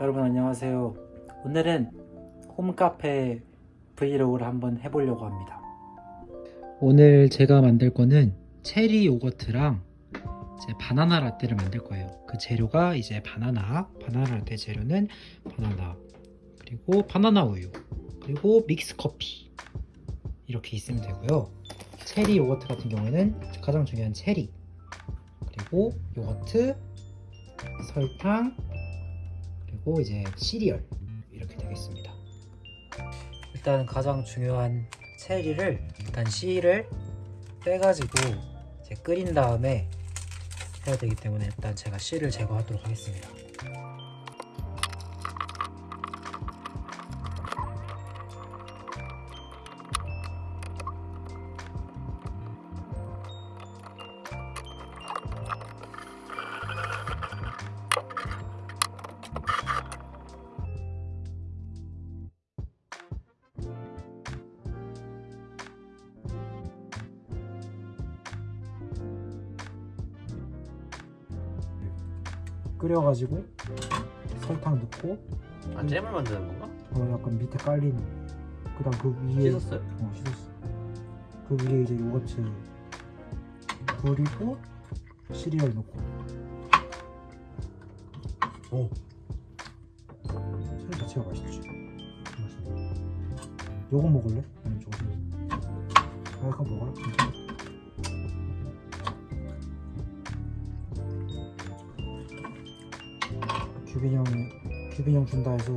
여러분 안녕하세요. 오늘은 홈카페 브이로그를 한번 해보려고 합니다. 오늘 제가 만들 거는 체리 요거트랑 이제 바나나 라떼를 만들 거예요. 그 재료가 이제 바나나 바나나 라떼 재료는 바나나 그리고 바나나 우유 그리고 믹스 커피 이렇게 있으면 되고요. 체리 요거트 같은 경우에는 가장 중요한 체리 그리고 요거트 설탕 그리고 이제 시리얼 이렇게 되겠습니다. 일단 가장 중요한 체리를 일단 씨를 빼가지고 이제 끓인 다음에 해야 되기 때문에 일단 제가 씨를 제거하도록 하겠습니다. 끓여가지고 설탕 넣고 아 잼을 만드는 건가? 어, 약간 밑에 깔린 그다음 그 위에 씻었어요? 어, 씻었어. 그 위에 이제 요거트 그리고 시리얼 넣고. 오. 시리얼 자체가 맛있지. 맛있네. 요거 먹을래? 아니 저거. 아, 이거 먹어라. 규빈이 형이 규빈이 형 준다 해서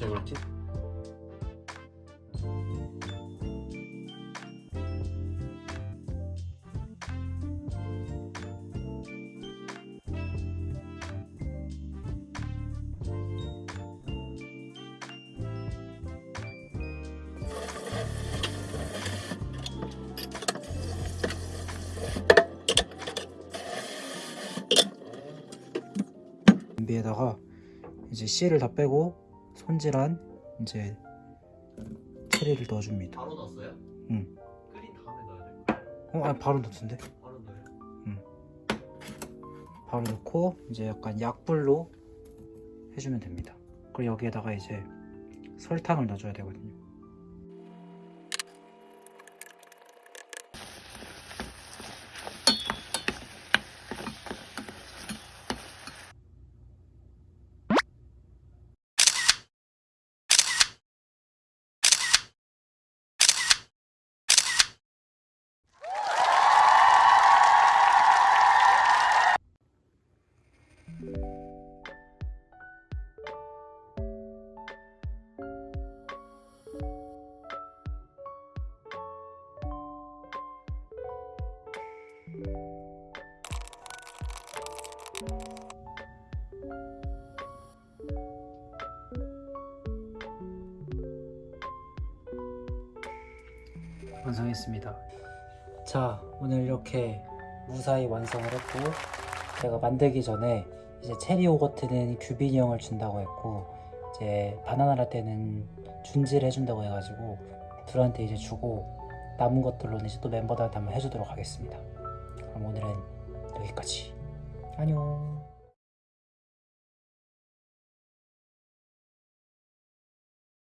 왜 그렇지? 냄비에다가 이제 씨를 다 빼고 손질한 이제 체리를 넣어줍니다. 바로 넣었어요? 응. 끓인 다음에 넣어야 돼. 어, 아니 바로 넣던데. 바로 넣어요? 바로 넣고 이제 약간 약불로 해주면 됩니다. 그리고 여기에다가 이제 설탕을 넣어줘야 되거든요. 완성했습니다. 자, 오늘 이렇게 무사히 완성을 했고 제가 만들기 전에 이제 체리 요거트는 규빈이 형을 준다고 했고 이제 바나나 라떼는 준지를 해준다고 해가지고 둘한테 이제 주고 남은 것들로는 이제 또 멤버들한테 한번 해주도록 하겠습니다. 그럼 오늘은 여기까지. 안녕.